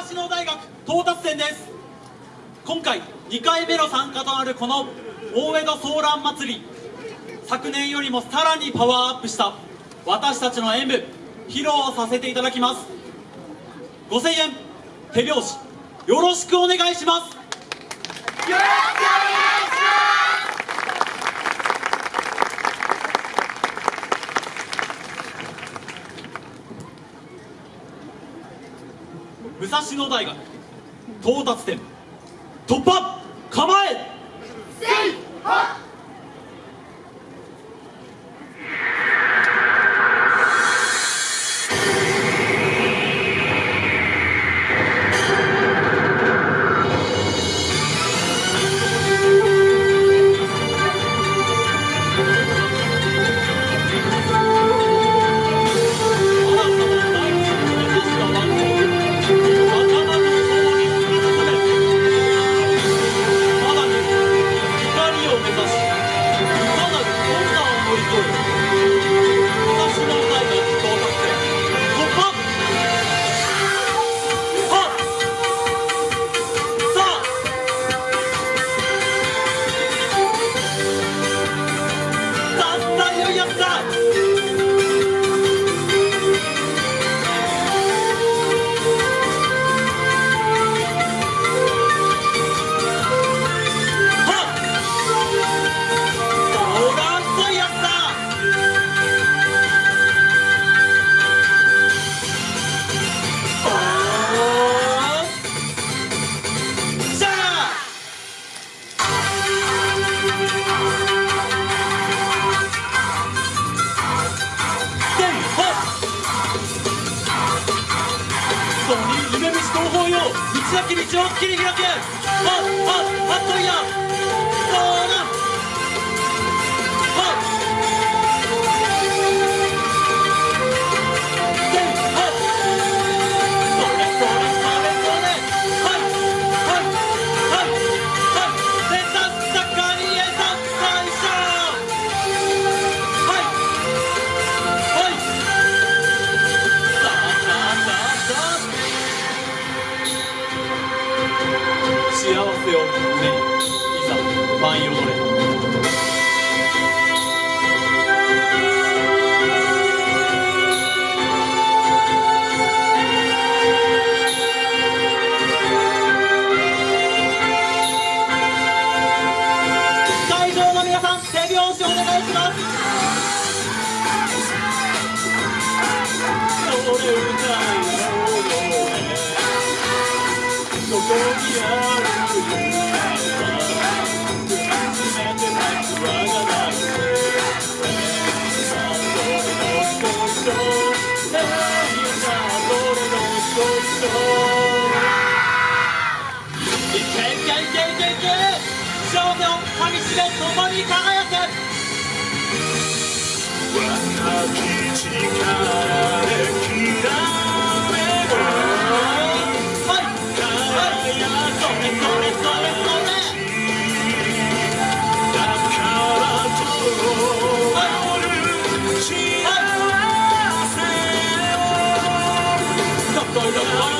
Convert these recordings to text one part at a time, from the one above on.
大学到達点です。今回2回目の参加となるこの大江戸ソーラン祭り。昨年よりもさらにパワーアップした私たちの演舞披露させていただきます。5000円手拍子よろしくお願いしますよろしくお願いします。武蔵野大学到達点突破構えせいはっ！道を切り開け。っはっはっといや「わたき力で嫌い」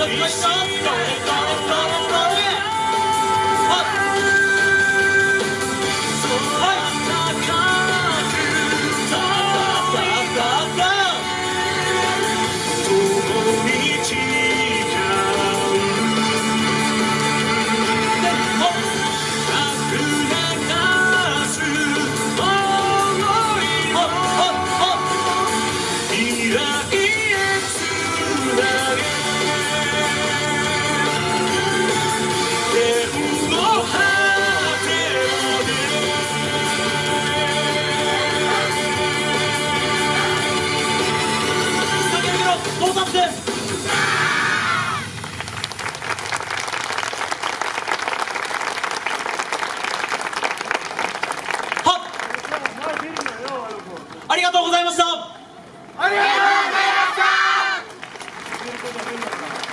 He's so とうございましたありがとうございました。